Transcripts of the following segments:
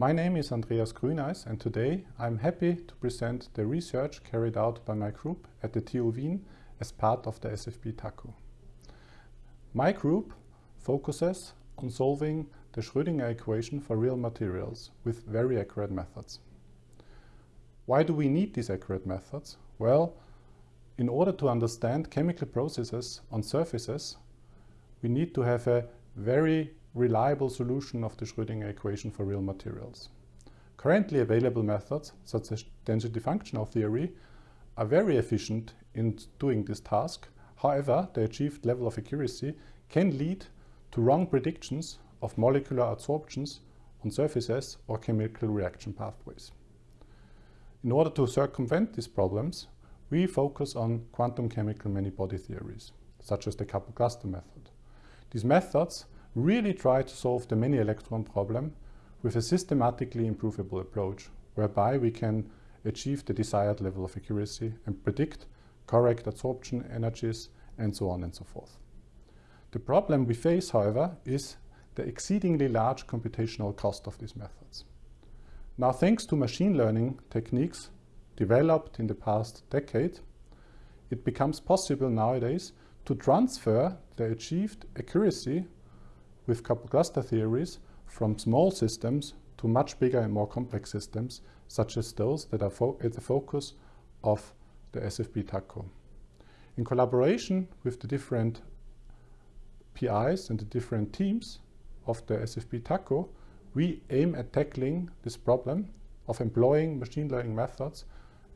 My name is Andreas Grüneis and today I'm happy to present the research carried out by my group at the TU Wien as part of the SFB TACO. My group focuses on solving the Schrödinger equation for real materials with very accurate methods. Why do we need these accurate methods? Well, in order to understand chemical processes on surfaces, we need to have a very reliable solution of the Schrödinger equation for real materials. Currently available methods, such as density functional theory, are very efficient in doing this task. However, the achieved level of accuracy can lead to wrong predictions of molecular adsorptions on surfaces or chemical reaction pathways. In order to circumvent these problems, we focus on quantum chemical many-body theories, such as the coupled cluster method. These methods really try to solve the many electron problem with a systematically improvable approach, whereby we can achieve the desired level of accuracy and predict correct adsorption energies and so on and so forth. The problem we face, however, is the exceedingly large computational cost of these methods. Now, thanks to machine learning techniques developed in the past decade, it becomes possible nowadays to transfer the achieved accuracy with coupled cluster theories from small systems to much bigger and more complex systems, such as those that are at the focus of the SFB TACO. In collaboration with the different PIs and the different teams of the SFB TACO, we aim at tackling this problem of employing machine learning methods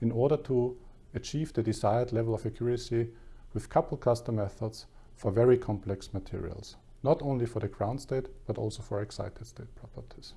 in order to achieve the desired level of accuracy with coupled cluster methods for very complex materials not only for the ground state, but also for excited state properties.